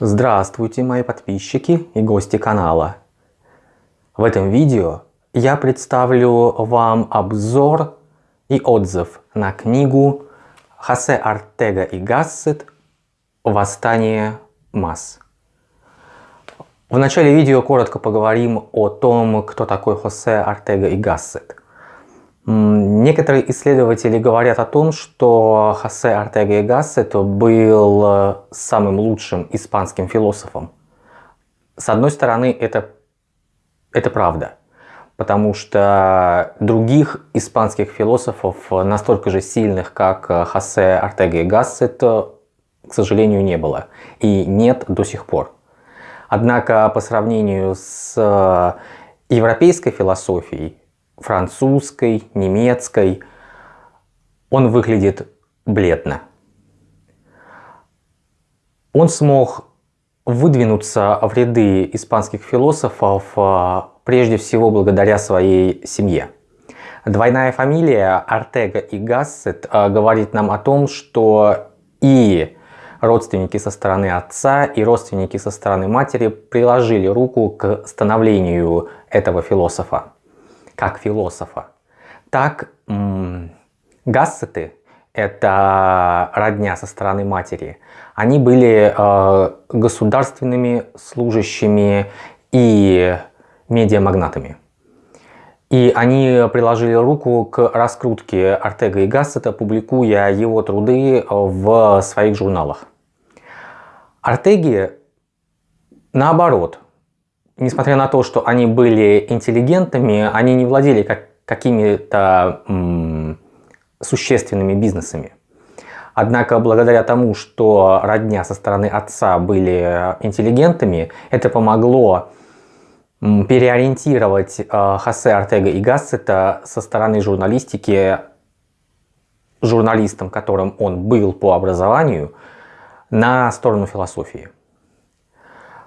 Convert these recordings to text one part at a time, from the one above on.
Здравствуйте, мои подписчики и гости канала. В этом видео я представлю вам обзор и отзыв на книгу Хосе Артега и Гассет «Восстание масс». В начале видео коротко поговорим о том, кто такой Хосе Артега и Гассет. Некоторые исследователи говорят о том, что Хосе Артега и Гассет был э, самым лучшим испанским философом. С одной стороны, это, это правда, потому что других испанских философов, настолько же сильных, как Хосе Артега и Гассет, к сожалению, не было. И нет до сих пор. Однако по сравнению с э, европейской философией, французской, немецкой, он выглядит бледно. Он смог выдвинуться в ряды испанских философов а, прежде всего благодаря своей семье. Двойная фамилия Артега и Гассет а, говорит нам о том, что и родственники со стороны отца, и родственники со стороны матери приложили руку к становлению этого философа как философа. Так Гассеты, это родня со стороны матери, они были э, государственными служащими и медиамагнатами. И они приложили руку к раскрутке Артега и Гассета, публикуя его труды в своих журналах. Артеги, наоборот, несмотря на то, что они были интеллигентами, они не владели как, какими-то существенными бизнесами. Однако, благодаря тому, что родня со стороны отца были интеллигентами, это помогло переориентировать э, Хосе Артега и Гассета со стороны журналистики, журналистом, которым он был по образованию, на сторону философии.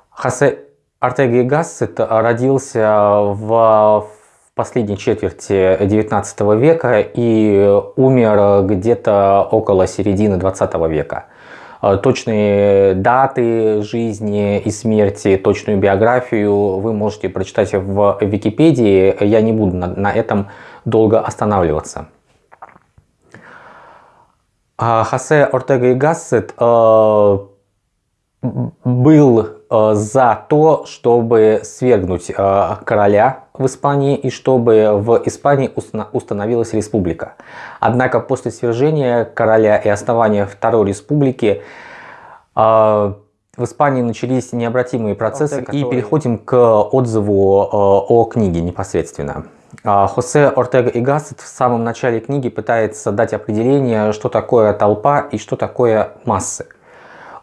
Хосе Артега и Гассет родился в последней четверти 19 века и умер где-то около середины 20 века. Точные даты жизни и смерти, точную биографию вы можете прочитать в Википедии. Я не буду на, на этом долго останавливаться. А Хосе Ортега и Гассет э, был за то, чтобы свергнуть э, короля в Испании и чтобы в Испании установилась республика. Однако после свержения короля и основания Второй республики э, в Испании начались необратимые процессы. И переходим к отзыву о книге непосредственно. Хосе Ортега и Гассет в самом начале книги пытается дать определение, что такое толпа и что такое массы.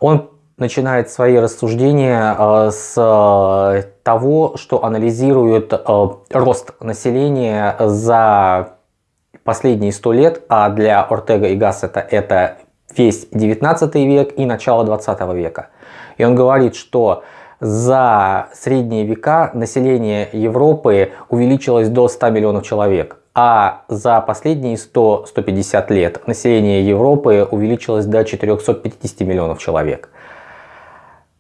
Он начинает свои рассуждения э, с э, того, что анализирует э, рост населения за последние сто лет, а для Ортега и Гассета это весь 19 век и начало 20 века. И он говорит, что за средние века население Европы увеличилось до 100 миллионов человек, а за последние 100-150 лет население Европы увеличилось до 450 миллионов человек.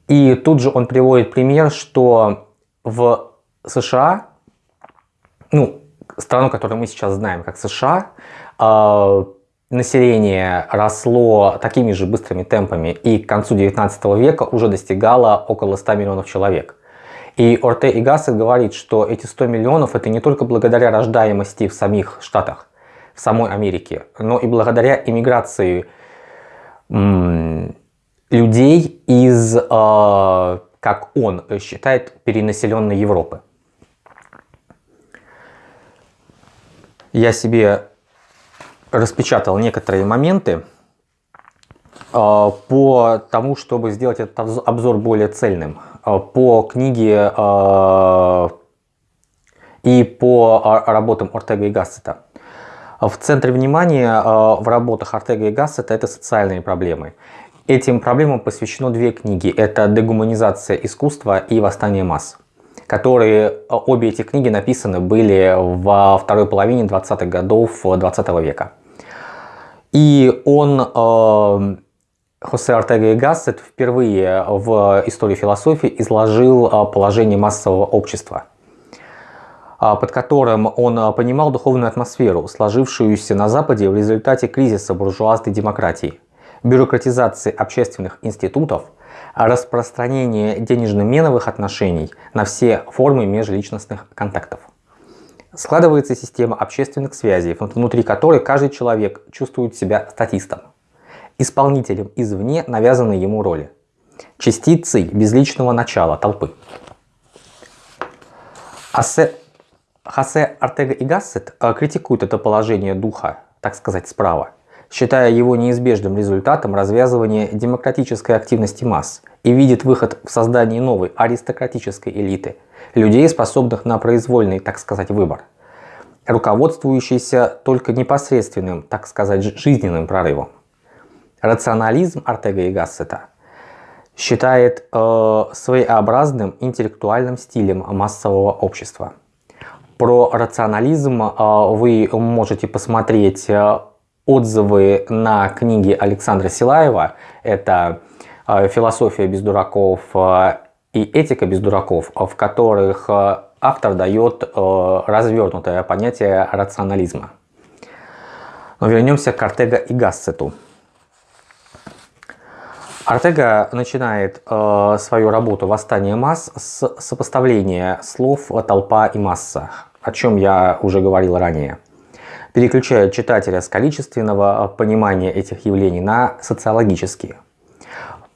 И тут же он приводит пример, что в США, ну, страну, которую мы сейчас знаем как США, э, население росло такими же быстрыми темпами и к концу 19 века уже достигало около 100 миллионов человек. И Орте и Гассет говорит, что эти 100 миллионов это не только благодаря рождаемости в самих Штатах, в самой Америке, но и благодаря иммиграции людей из, э, как он считает, перенаселенной Европы. Я себе распечатал некоторые моменты э, по тому, чтобы сделать этот обзор более цельным. Э, по книге и по работам Ортега и Гассета. В центре внимания в работах Ортега и Гассета это социальные проблемы. Этим проблемам посвящено две книги. Это «Дегуманизация искусства» и «Восстание масс», которые, обе эти книги написаны были во второй половине 20-х годов 20 -го века. И он э, Хосе Артега и Гассет впервые в истории философии изложил а, положение массового общества, под которым он понимал духовную атмосферу, сложившуюся на Западе в результате кризиса буржуазной демократии, бюрократизации общественных институтов, распространения денежно-меновых отношений на все формы межличностных контактов. Складывается система общественных связей, внутри которой каждый человек чувствует себя статистом исполнителем извне навязанной ему роли, частицей безличного начала толпы. Асе... Хосе Артега и Гассет э, критикуют это положение духа, так сказать, справа, считая его неизбежным результатом развязывания демократической активности масс и видит выход в создании новой аристократической элиты, людей, способных на произвольный, так сказать, выбор, руководствующийся только непосредственным, так сказать, жизненным прорывом. Рационализм Артега и Гассета считает э, своеобразным интеллектуальным стилем массового общества. Про рационализм э, вы можете посмотреть э, отзывы на книги Александра Силаева. Это э, «Философия без дураков» э, и «Этика без дураков», в которых э, автор дает э, развернутое понятие рационализма. Но вернемся к Артега и Гассету. Артега начинает э, свою работу «Восстание масс» с сопоставления слов «толпа» и «масса», о чем я уже говорил ранее. Переключает читателя с количественного понимания этих явлений на социологические.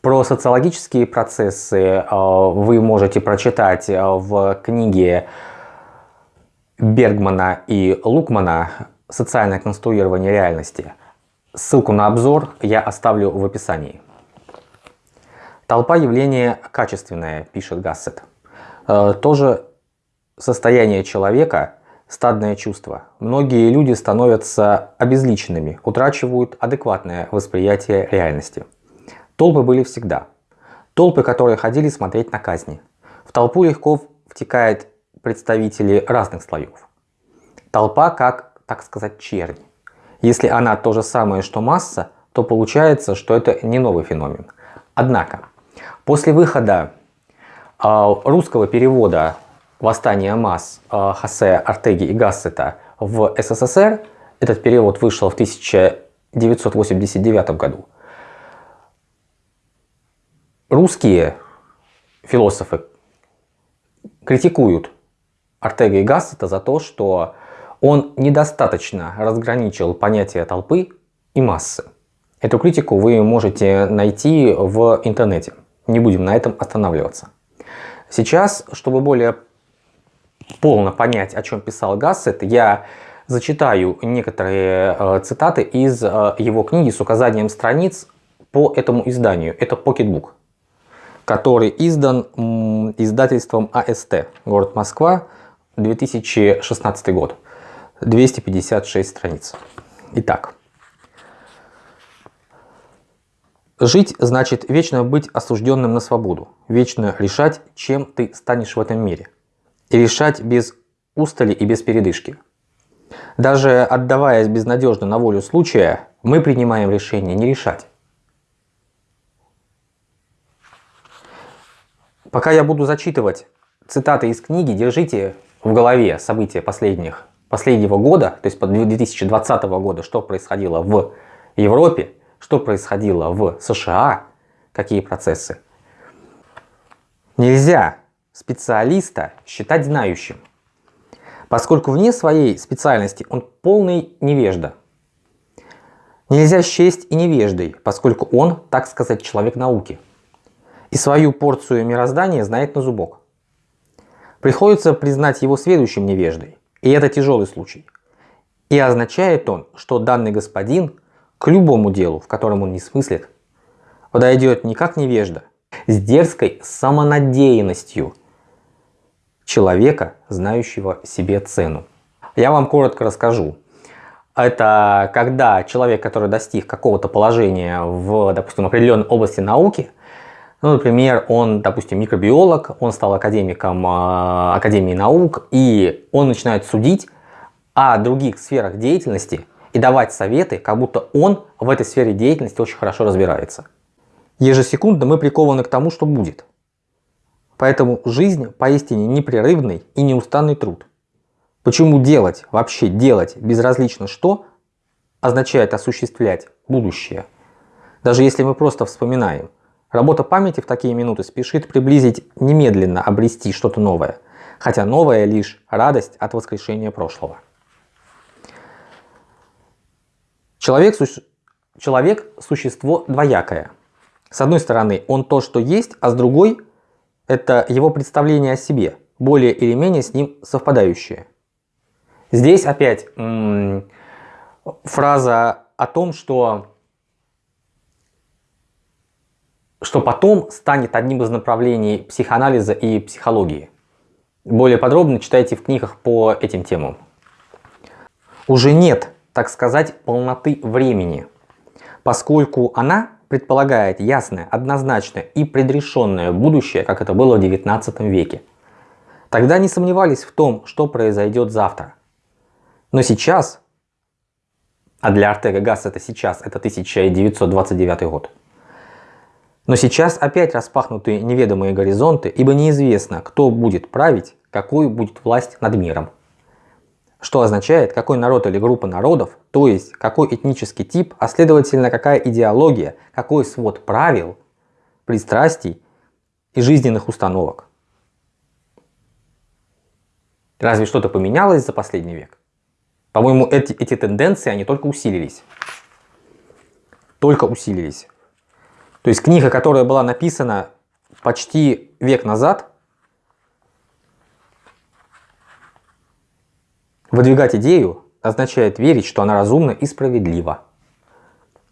Про социологические процессы э, вы можете прочитать э, в книге Бергмана и Лукмана «Социальное конструирование реальности». Ссылку на обзор я оставлю в описании. Толпа явление качественное, пишет Гассет. Э, тоже состояние человека, стадное чувство. Многие люди становятся обезличенными, утрачивают адекватное восприятие реальности. Толпы были всегда. Толпы, которые ходили смотреть на казни. В толпу легко втекают представители разных слоев. Толпа как, так сказать, чернь. Если она то же самое, что масса, то получается, что это не новый феномен. Однако, После выхода а, русского перевода «Восстание масс» а, Хосе Артеги и Гассета в СССР, этот перевод вышел в 1989 году, русские философы критикуют Артега и Гассета за то, что он недостаточно разграничил понятие толпы и массы. Эту критику вы можете найти в интернете. Не будем на этом останавливаться. Сейчас, чтобы более полно понять, о чем писал Гассет, я зачитаю некоторые э, цитаты из э, его книги с указанием страниц по этому изданию. Это Pocketbook, который издан издательством АСТ, город Москва, 2016 год. 256 страниц. Итак. Жить значит вечно быть осужденным на свободу, вечно решать, чем ты станешь в этом мире. И решать без устали и без передышки. Даже отдаваясь безнадежно на волю случая, мы принимаем решение не решать. Пока я буду зачитывать цитаты из книги, держите в голове события последних, последнего года, то есть 2020 года, что происходило в Европе, что происходило в США, какие процессы. Нельзя специалиста считать знающим, поскольку вне своей специальности он полный невежда. Нельзя счесть и невеждой, поскольку он, так сказать, человек науки. И свою порцию мироздания знает на зубок. Приходится признать его следующим невеждой, и это тяжелый случай. И означает он, что данный господин к любому делу, в котором он не смыслит, подойдет не как невежда, с дерзкой самонадеянностью человека, знающего себе цену. Я вам коротко расскажу. Это когда человек, который достиг какого-то положения в, допустим, определенной области науки, ну, например, он, допустим, микробиолог, он стал академиком э, Академии наук, и он начинает судить о других сферах деятельности – и давать советы, как будто он в этой сфере деятельности очень хорошо разбирается. Ежесекундно мы прикованы к тому, что будет. Поэтому жизнь поистине непрерывный и неустанный труд. Почему делать, вообще делать безразлично что, означает осуществлять будущее. Даже если мы просто вспоминаем. Работа памяти в такие минуты спешит приблизить немедленно обрести что-то новое. Хотя новое лишь радость от воскрешения прошлого. Человек, су человек – существо двоякое. С одной стороны, он то, что есть, а с другой – это его представление о себе, более или менее с ним совпадающее. Здесь опять фраза о том, что, что потом станет одним из направлений психоанализа и психологии. Более подробно читайте в книгах по этим темам. Уже нет, так сказать, полноты времени, поскольку она предполагает ясное, однозначное и предрешенное будущее, как это было в 19 веке. Тогда не сомневались в том, что произойдет завтра. Но сейчас, а для Артега Гасс это сейчас, это 1929 год, но сейчас опять распахнуты неведомые горизонты, ибо неизвестно, кто будет править, какой будет власть над миром. Что означает, какой народ или группа народов, то есть какой этнический тип, а следовательно какая идеология, какой свод правил, пристрастий и жизненных установок. Разве что-то поменялось за последний век? По-моему, эти, эти тенденции, они только усилились. Только усилились. То есть книга, которая была написана почти век назад, Выдвигать идею означает верить, что она разумна и справедлива.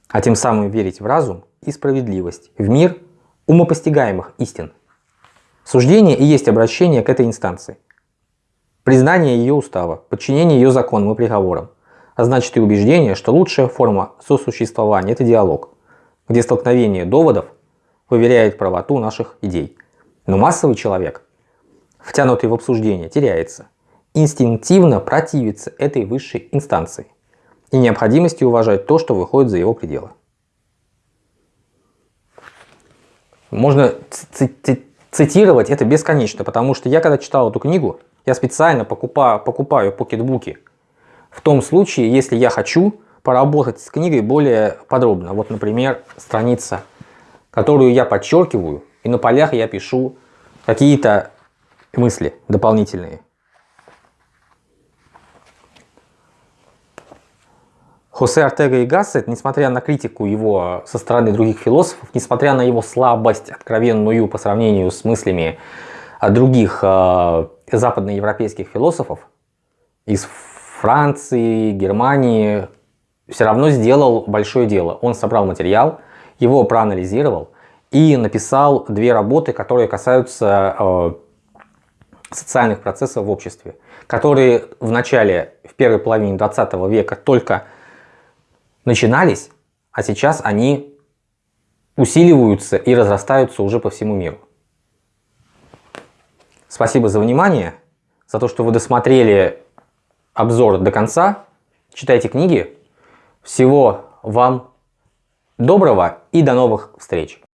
А тем самым верить в разум и справедливость, в мир умопостигаемых истин. Суждение и есть обращение к этой инстанции. Признание ее устава, подчинение ее законам и приговорам. А значит и убеждение, что лучшая форма сосуществования – это диалог, где столкновение доводов выверяет правоту наших идей. Но массовый человек, втянутый в обсуждение, теряется – инстинктивно противится этой высшей инстанции и необходимости уважать то, что выходит за его пределы. Можно цитировать это бесконечно, потому что я когда читал эту книгу, я специально покупаю, покупаю покетбуки в том случае, если я хочу поработать с книгой более подробно. Вот, например, страница, которую я подчеркиваю, и на полях я пишу какие-то мысли дополнительные. Хосе Артега и Гассет, несмотря на критику его со стороны других философов, несмотря на его слабость откровенную по сравнению с мыслями других э, западноевропейских философов из Франции, Германии, все равно сделал большое дело. Он собрал материал, его проанализировал и написал две работы, которые касаются э, социальных процессов в обществе, которые в начале, в первой половине 20 века только начинались, а сейчас они усиливаются и разрастаются уже по всему миру. Спасибо за внимание, за то, что вы досмотрели обзор до конца. Читайте книги. Всего вам доброго и до новых встреч!